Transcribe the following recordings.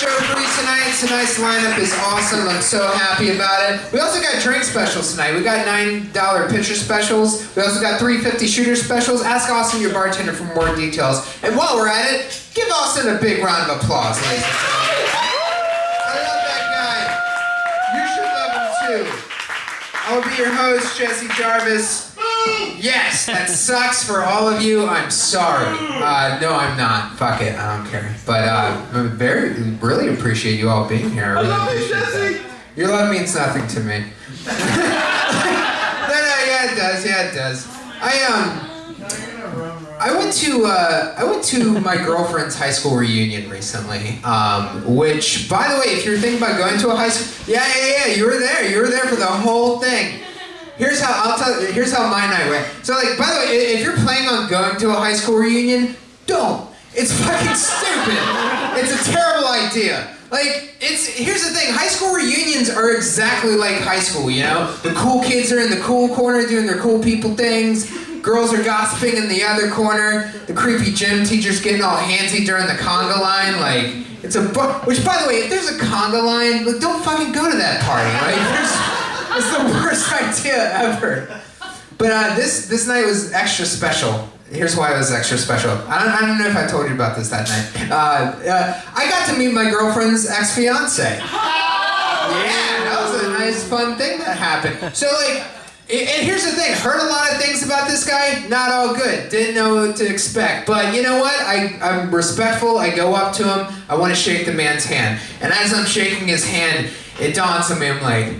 show for you tonight. Tonight's lineup is awesome. I'm so happy about it. We also got drink specials tonight. We got $9 pitcher specials. We also got 350 shooter specials. Ask Austin, your bartender, for more details. And while we're at it, give Austin a big round of applause, ladies and gentlemen. I love that guy. You should love him too. I will be your host, Jesse Jarvis. Yes, that sucks for all of you. I'm sorry. Uh, no, I'm not. Fuck it. I don't care. But uh, I very, really appreciate you all being here. I really love you, Jesse. that. Your love means nothing to me. no, no, yeah, it does. Yeah, it does. I um. I went to uh, I went to my girlfriend's high school reunion recently. Um, which, by the way, if you're thinking about going to a high school, yeah, yeah, yeah, you were there. You were there for the whole thing. Here's how I'll tell. Here's how my night went. So, like, by the way, if you're planning on going to a high school reunion, don't. It's fucking stupid. It's a terrible idea. Like, it's here's the thing. High school reunions are exactly like high school. You know, the cool kids are in the cool corner doing their cool people things. Girls are gossiping in the other corner. The creepy gym teacher's getting all handsy during the conga line. Like, it's a bu- which, by the way, if there's a conga line, like, don't fucking go to that party. There's. It's the worst idea ever. But uh, this this night was extra special. Here's why it was extra special. I don't, I don't know if I told you about this that night. Uh, uh, I got to meet my girlfriend's ex fiance. Yeah, that was a nice, fun thing that happened. So like, and and here's the thing. Heard a lot of things about this guy. Not all good. Didn't know what to expect. But you know what? I I'm respectful. I go up to him. I want to shake the man's hand. And as I'm shaking his hand, it dawns on me. I'm like.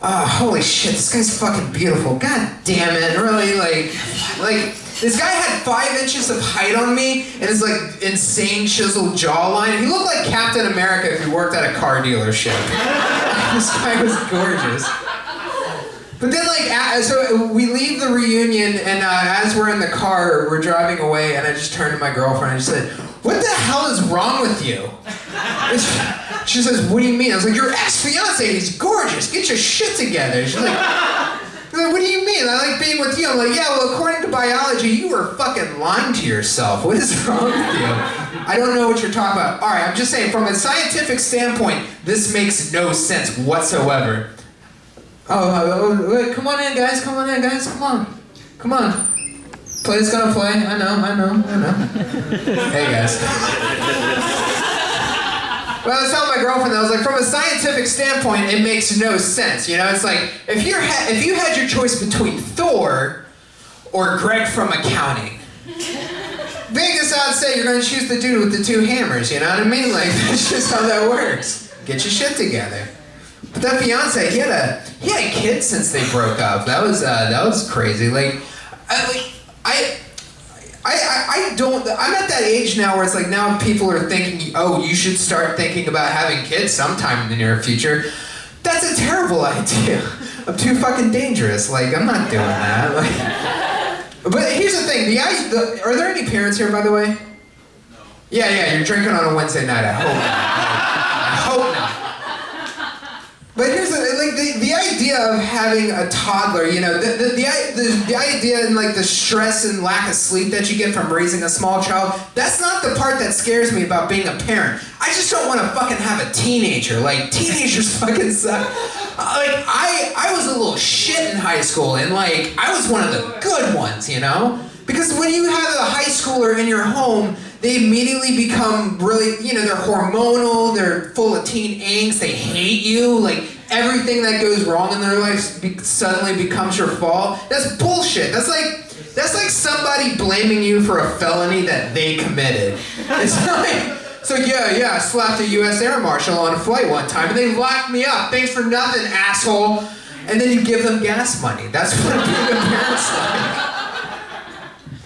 Oh, holy shit, this guy's fucking beautiful. God damn it. Really, like, like, this guy had five inches of height on me and his, like, insane chiseled jawline. He looked like Captain America if he worked at a car dealership. this guy was gorgeous. But then, like, so we leave the reunion, and uh, as we're in the car, we're driving away, and I just turned to my girlfriend and I just said, What the hell is wrong with you? She- says, What do you mean? I was like, Your ex fiance, he's gorgeous. Get your shit together. She's like, like, What do you mean? I like being with you. I'm like, Yeah, well, according to biology, you were fucking lying to yourself. What is wrong with you? I don't know what you're talking about. All right, I'm just saying, from a scientific standpoint, this makes no sense whatsoever. Oh, oh, oh, wait, come on in, guys. Come on in, guys. Come on. Come on. Play's gonna play. I know, I know, I know. hey, guys. Well, I was telling my girlfriend that I was like, from a scientific standpoint, it makes no sense. You know, it's like if ha- if you had your choice between Thor or Greg from accounting, Vegas odds say you're gonna choose the dude with the two hammers. You know what I mean? Like that's just how that works. Get your shit together. But that fiance, he had a he had kids since they broke up. That was uh, that was crazy. Like, I like I. I, I, I don't I'm at that age now where it's like now people are thinking oh you should start thinking about having kids sometime in the near future. That's a terrible idea. I'm too fucking dangerous. Like I'm not doing that. Like, but here's the thing. The, the are there any parents here by the way? No. Yeah, yeah. You're drinking on a Wednesday night. I hope. Not. I hope not. But here's the like the, the idea of having a toddler, you know, the the, the, the idea and like the stress and lack of sleep that you get from raising a small child, that's not the part that scares me about being a parent. I just don't want to fucking have a teenager. Like teenagers fucking suck. Like I I was a little shit in high school and like I was one of the good ones, you know? Because when you have a high schooler in your home, they immediately become really, you know, they're hormonal, they're full of teen angst, they hate you, like everything that goes wrong in their life be- suddenly becomes your fault. That's bullshit. That's like that's like somebody blaming you for a felony that they committed. It's like so yeah, yeah, I slapped a U.S. Air Marshal on a flight one time, and they locked me up. Thanks for nothing, asshole. And then you give them gas money. That's what being a parent's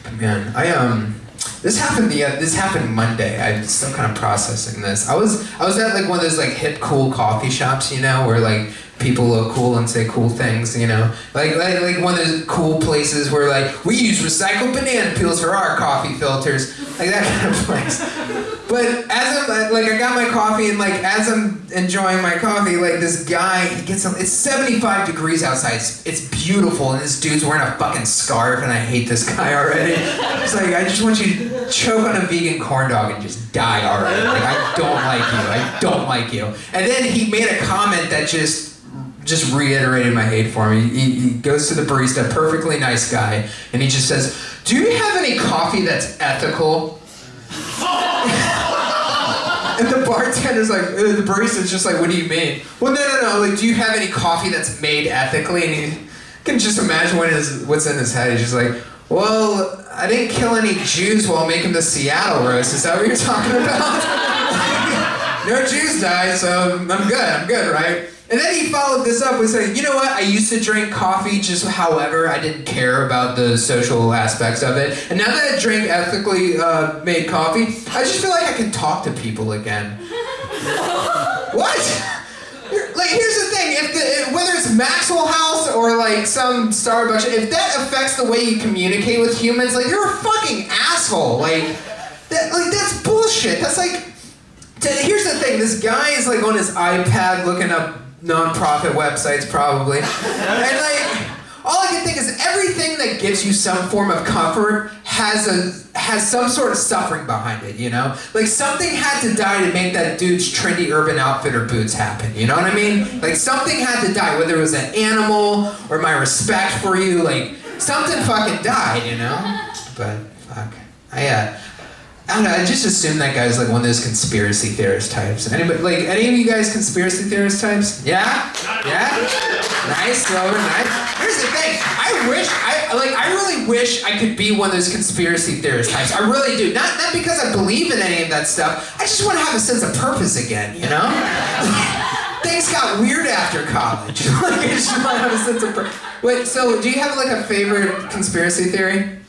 like. Man, I um, this happened the uh, this happened Monday. I'm still kind of processing this. I was I was at like one of those like hip cool coffee shops, you know, where like people look cool and say cool things, you know. Like, like like one of those cool places where like we use recycled banana peels for our coffee filters, like that kind of place. But as I'm uh, like I got my coffee and like as I'm enjoying my coffee, like this guy he gets some. It's 75 degrees outside. It's, it's beautiful, and this dude's wearing a fucking scarf, and I hate this guy already. It's like I just want you to choke on a vegan corn dog and just die already. Like I don't like you. I don't like you. And then he made a comment that just just reiterated my hate for him. He, he, goes to the barista, perfectly nice guy, and he just says, "Do you have any coffee that's ethical?" And the bartender's like, uh, the barista's just like, what do you mean? Well, no, no, no. Like, do you have any coffee that's made ethically? And you can just imagine what is what's in his head. He's just like, well, I didn't kill any Jews while making the Seattle roast. Is that what you're talking about? no Jews died, so I'm good. I'm good, right? And then he followed this up with saying, you know what? I used to drink coffee just however. I didn't care about the social aspects of it. And now that I drink ethically uh, made coffee, I just feel like I can talk to people again. what? Like, here's the thing: if the, whether it's Maxwell House or like some Starbucks, if that affects the way you communicate with humans, like you're a fucking asshole. Like, that, like that's bullshit. That's like. Here's the thing: this guy is like on his iPad looking up non-profit websites probably. and like all I can think is everything that gives you some form of comfort has a has some sort of suffering behind it, you know? Like something had to die to make that dude's trendy urban outfitter boots happen, you know what I mean? Like something had to die, whether it was an animal or my respect for you, like something fucking died, you know? But fuck. I uh I don't know. I just assume that guy's like one of those conspiracy theorist types. Anybody, like any of you guys, conspiracy theorist types? Yeah, yeah. Nice, Robert. Nice. Here's the thing. I wish I like. I really wish I could be one of those conspiracy theorist types. I really do. Not not because I believe in any of that stuff. I just want to have a sense of purpose again. You know. Things got weird after college. like I just want to have a sense of purpose. Wait. So, do you have like a favorite conspiracy theory?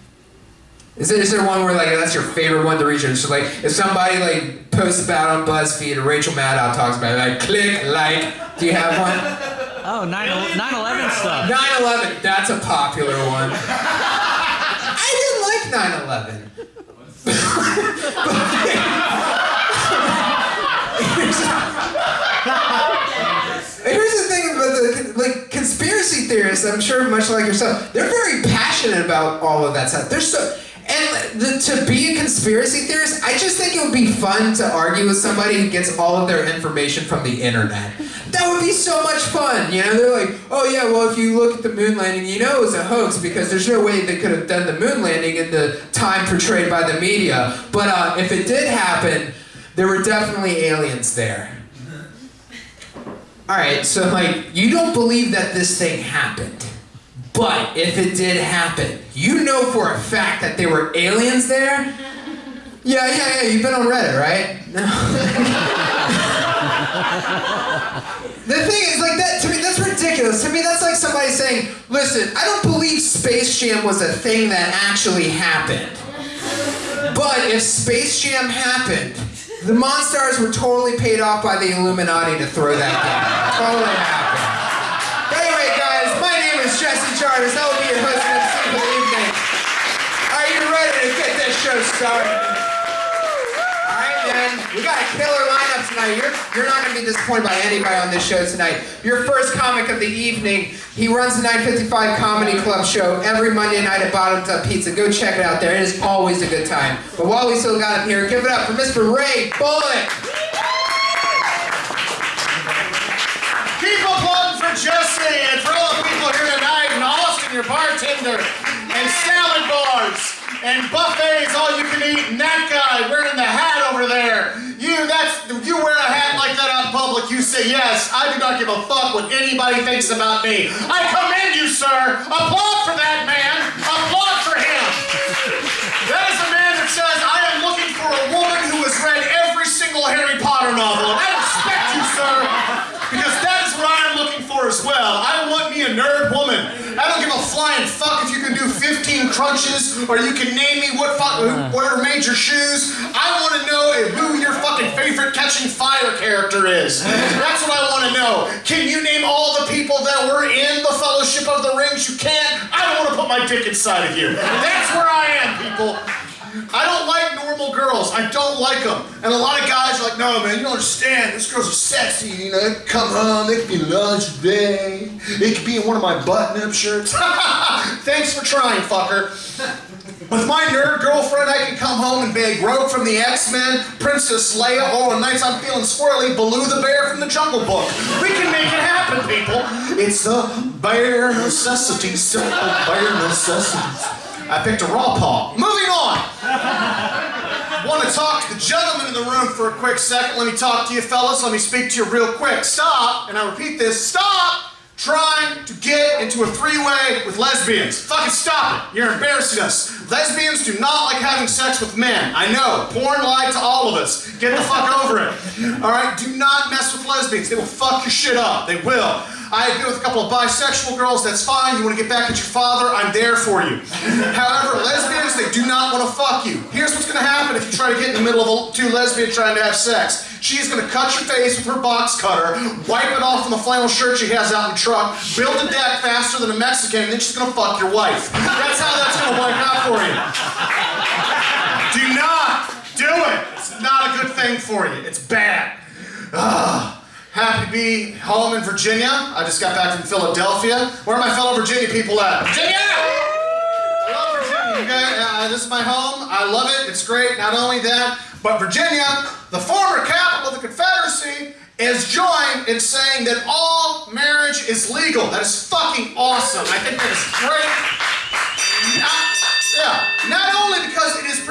Is there, is there one where like that's your favorite one to research? So like if somebody like posts about on BuzzFeed or Rachel Maddow talks about it, like click like. Do you have one? Oh, 9 11 stuff. 9/11. That's a popular one. I didn't like 9/11. Here's the thing about the like conspiracy theorists. I'm sure much like yourself, they're very passionate about all of that stuff. They're so and the, to be a conspiracy theorist, I just think it would be fun to argue with somebody who gets all of their information from the internet. That would be so much fun. You know, they're like, oh yeah, well if you look at the moon landing, you know it was a hoax because there's no way they could have done the moon landing in the time portrayed by the media. But uh, if it did happen, there were definitely aliens there. All right, so like you don't believe that this thing happened. But if it did happen, you know for a fact that there were aliens there? Yeah, yeah, yeah, you've been on Reddit, right? No. the thing is, like, that, to me, that's ridiculous. To me, that's like somebody saying, listen, I don't believe Space Jam was a thing that actually happened. But if Space Jam happened, the Monstars were totally paid off by the Illuminati to throw that game. Totally happened. That will be your host for the evening. Are you ready to get this show started? Alright. We got a killer lineup tonight. You're, you're not going to be disappointed by anybody on this show tonight. Your first comic of the evening. He runs the 955 Comedy Club show every Monday night at Bottoms Up Pizza. Go check it out there. It is always a good time. But while we still got him here, give it up for Mr. Ray Bullock. Keep applauding for Jesse and your bartender, and salad bars and buffets, all you can eat, and that guy wearing the hat over there. You, that's, you wear a hat like that out in public, you say, yes, I do not give a fuck what anybody thinks about me. I commend you, sir. Applaud for that man. Applaud for him. That is a man that says, I am looking for a woman who has read every single Harry Potter novel. And I respect you, sir, because that is what I am looking for as well. I a nerd woman. I don't give a flying fuck if you can do 15 crunches, or you can name me what fuck, uh. whatever made your shoes. I want to know who your fucking favorite catching fire character is. That's what I want to know. Can you name all the people that were in the Fellowship of the Rings? You can't. I don't want to put my dick inside of you. That's where I am, people. I don't like normal girls. I don't like them. And a lot of guys are like, no, man, you don't understand. These girls are sexy. You know, come home, they can be lingerie. It could be in one of my button-up shirts. Thanks for trying, fucker. With my nerd girlfriend, I can come home and be Rogue from the X-Men, Princess Leia, or on nights I'm feeling squirrely, Baloo the Bear from the Jungle Book. We can make it happen, people. It's the bare necessities, simple bare necessities. I picked a raw paw. Moving on. Want to talk to the gentleman in the room for a quick second. Let me talk to you, fellas. Let me speak to you real quick. Stop, and I repeat this, stop trying to get into a three-way with lesbians. Fucking stop it. You're embarrassing us. Lesbians do not like having sex with men. I know. Porn lied to all of us. Get the fuck over it. All right? Do not mess with lesbians. They will fuck your shit up. They will. I been with a couple of bisexual girls. That's fine. You want to get back at your father? I'm there for you. However, lesbians, they do not want to fuck you. Here's what's going to happen if you try to get in the middle of two lesbians trying to have sex. She's going to cut your face with her box cutter, wipe it off from the flannel shirt she has out in the truck, build a deck faster than a Mexican, and then she's going to fuck your wife. That's how that's going to work out for you. Do not do it. It's not a good thing for you. It's bad. Ugh. Happy to be home in Virginia. I just got back from Philadelphia. Where are my fellow Virginia people at? Virginia! I love Virginia. Okay, uh, this is my home. I love it. It's great. Not only that, but Virginia, the former capital of the Confederacy, is joined in saying that all marriage is legal. That is fucking awesome. I think that is great. Not, yeah, not only because it is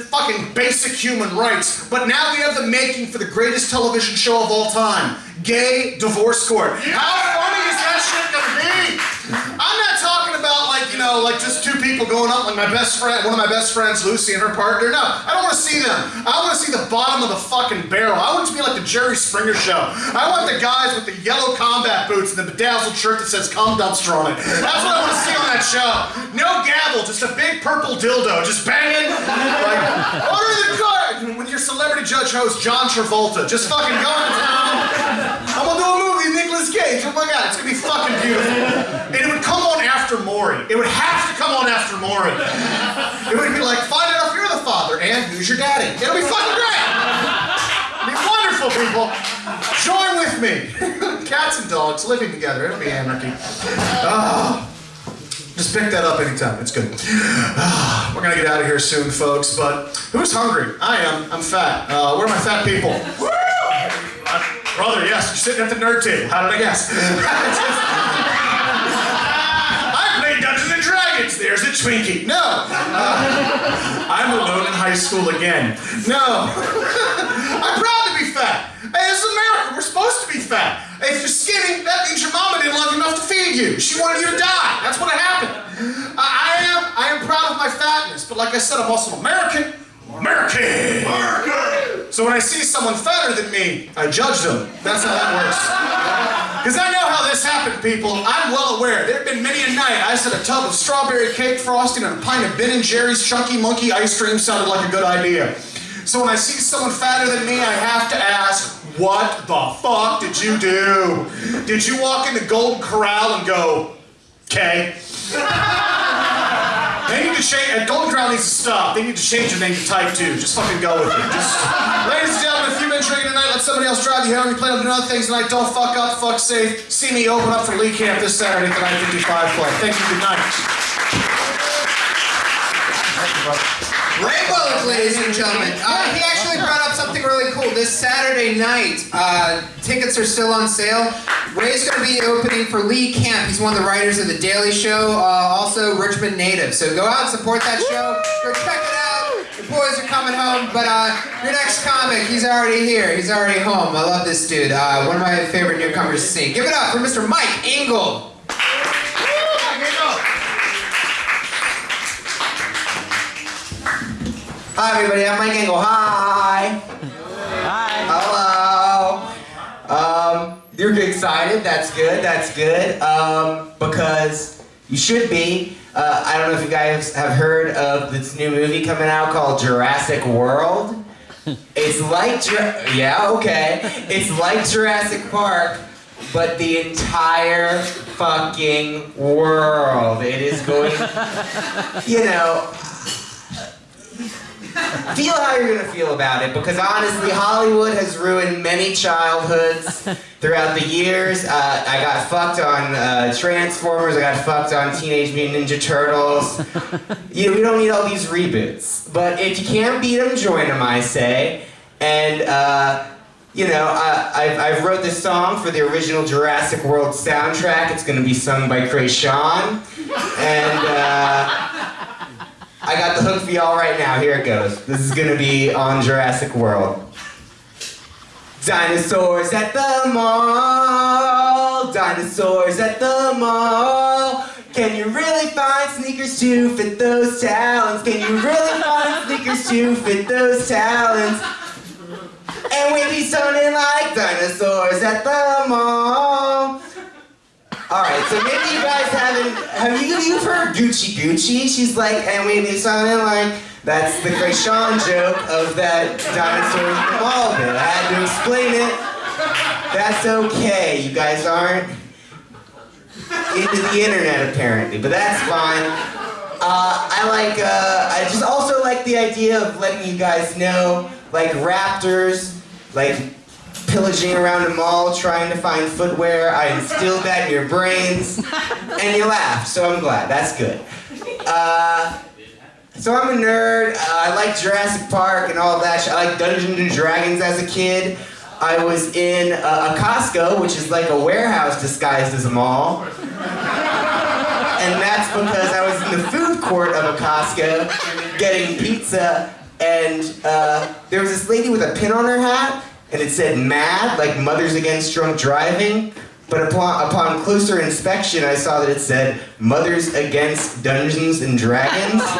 fucking basic human rights, but now we have the making for the greatest television show of all time, Gay Divorce Court. How funny is that shit gonna be? I'm not talking about like, you like just two people going up, like my best friend, one of my best friends, Lucy, and her partner. No, I don't want to see them. I want to see the bottom of the fucking barrel. I want it to be like the Jerry Springer show. I want the guys with the yellow combat boots and the bedazzled shirt that says cum dumpster on it. That's what I want to see on that show. No gavel, just a big purple dildo, just banging. Like, order the card with your celebrity judge host, John Travolta. Just fucking going to town. I'm gonna do a movie Nicolas Cage. Oh my god, it's gonna be fucking beautiful. And it would come on after Maury. It would have to come It would be like, find out if you're the father and who's your daddy. It'll be fucking great. It'll be wonderful, people. Join with me. Cats and dogs living together. It'll be anarchy. Oh. Just pick that up anytime. It's good. Ah, we're gonna get out of here soon, folks. But who's hungry? I am. I'm fat. Uh, where are my fat people? Woo! Brother, yes, you're sitting at the nerd table. How did I guess? Twinkie. No. Uh, I'm alone in high school again. No. I'm proud to be fat. Hey, this is America. We're supposed to be fat. If you're skinny, that means your mama didn't love you enough to feed you. She wanted you to die. That's what happened. I, I am. I am proud of my fatness, but like I said, I'm also American. American. American. So when I see someone fatter than me, I judge them. That's how that works. Because I know how this happened, people. I'm well aware. There have been many a night I said a tub of strawberry cake frosting and a pint of Ben and Jerry's Chunky Monkey ice cream sounded like a good idea. So when I see someone fatter than me, I have to ask, what the fuck did you do? Did you walk in the Golden Corral and go, okay? Need to change, Golden Corral needs to stop. They need to change their name to Type 2. Just fucking go with it. Just, ladies and gentlemen, if you've been drinking tonight, let somebody else drive you home. You plan on doing other things tonight. Don't fuck up, fuck safe. See me open up for Lee Camp this Saturday at the 955 Club. Thank you, good night. Ray Bullock, ladies and gentlemen. Uh, he actually brought up something really cool. This Saturday night, uh, tickets are still on sale. Ray's going to be opening for Lee Camp. He's one of the writers of The Daily Show, uh, also Richmond native. So go out and support that show. Go check it out. The boys are coming home, but uh, your next comic, he's already here. He's already home. I love this dude. Uh, one of my favorite newcomers to see. Give it up for Mr. Mike Engel. Hi, everybody. I'm Mike Engel. Hi. Hi. Hello. Um, you're excited. That's good. That's good. Um, because You should be. Uh, I don't know if you guys have heard of this new movie coming out called Jurassic World. It's like Jura- yeah, okay. It's like Jurassic Park, but the entire fucking world. It is going. You know, feel how you're gonna feel about it because honestly, Hollywood has ruined many childhoods throughout the years. Uh, I got fucked on uh, Transformers. I got fucked on Teenage Mutant Ninja Turtles. You know, we don't need all these reboots. But if you can't beat them, join them. I say. And uh, you know, uh, I, I wrote this song for the original Jurassic World soundtrack. It's gonna be sung by Kreayshawn. And. I got the hook for y'all right now. Here it goes. This is gonna be on Jurassic World. Dinosaurs at the mall. Dinosaurs at the mall. Can you really find sneakers to fit those talons? Can you really find sneakers to fit those talons? And we be sounding like dinosaurs at the mall. All right, so maybe you guys haven't. Have you you've heard Gucci Gucci? She's like, and we be sounding like. That's the Kreayshawn joke of that dinosaur in bit. I had to explain it. That's okay. You guys aren't into the internet apparently, but that's fine. Uh, I like. Uh, I just also like the idea of letting you guys know, like raptors, like pillaging around a mall trying to find footwear. I instilled that in your brains, and you laughed. So I'm glad. That's good. Uh, so I'm a nerd. Uh, I like Jurassic Park and all that. I like Dungeons and Dragons as a kid. I was in uh, a Costco, which is like a warehouse disguised as a mall. And that's because I was in the food court of a Costco getting pizza, and uh, there was this lady with a pin on her hat, and it said MAD, like Mothers Against Drunk Driving. But upon, upon closer inspection, I saw that it said Mothers Against Dungeons and Dragons.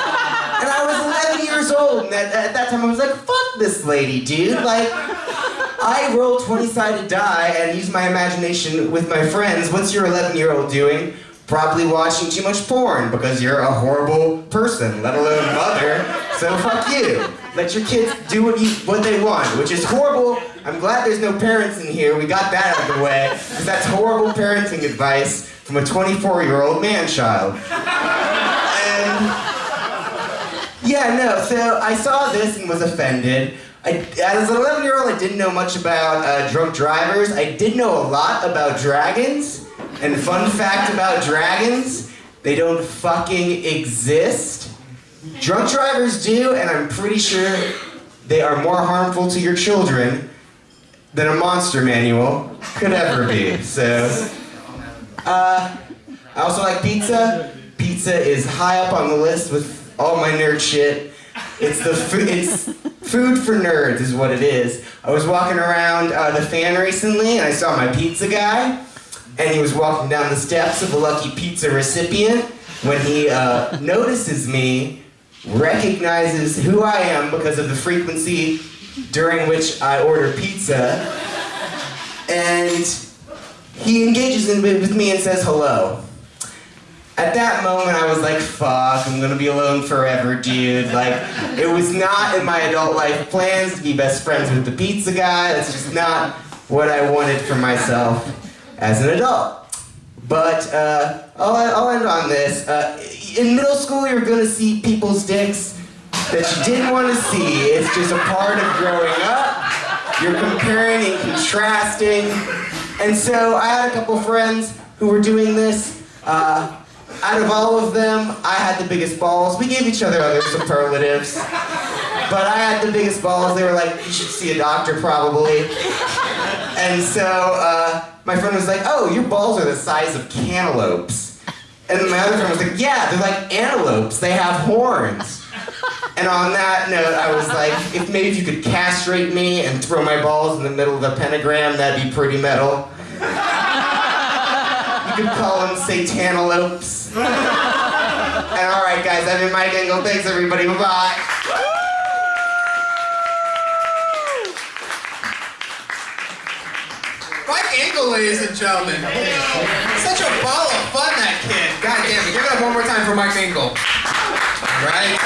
And I was 11 years old, and at, at that time I was like, fuck this lady, dude. Like, I roll 20 sided die and use my imagination with my friends. What's your 11 year old doing? Probably watching too much porn because you're a horrible person, let alone mother. So fuck you. Let your kids do what you what they want, which is horrible. I'm glad there's no parents in here. We got that out of the way because that's horrible parenting advice from a 24 year old man child. And yeah, no. So I saw this and was offended. I, as an 11 year old, I didn't know much about uh, drunk drivers. I did know a lot about dragons. And fun fact about dragons, they don't fucking exist. Drunk drivers do, and I'm pretty sure they are more harmful to your children than a monster manual could ever be. So, uh, I also like pizza. Pizza is high up on the list with all my nerd shit. It's the food. It's food for nerds, is what it is. I was walking around uh, the fan recently, and I saw my pizza guy, and he was walking down the steps of a lucky pizza recipient. When he uh, notices me, recognizes who I am because of the frequency during which I order pizza, and he engages in with me and says hello. At that moment, I was like, fuck, I'm gonna be alone forever, dude. Like, it was not in my adult life plans to be best friends with the pizza guy. That's just not what I wanted for myself as an adult. But uh, I'll, I'll end on this. Uh, in middle school, you're gonna see people's dicks that you didn't want to see. It's just a part of growing up. You're comparing and contrasting. And so I had a couple friends who were doing this. Uh, out of all of them, I had the biggest balls. We gave each other other superlatives. But I had the biggest balls. They were like, you should see a doctor probably. And so uh, my friend was like, oh, your balls are the size of cantaloupes. And my other friend was like, yeah, they're like antelopes. They have horns. And on that note, I was like, if maybe you could castrate me and throw my balls in the middle of the pentagram, that'd be pretty metal. You could call them satantelopes. and all right, guys, I've been Mike Engel. Thanks, everybody. Bye-bye. Engel, ladies and gentlemen. Such a ball of fun, that kid. God damn it. Give it up one more time for Mike Engel. Right?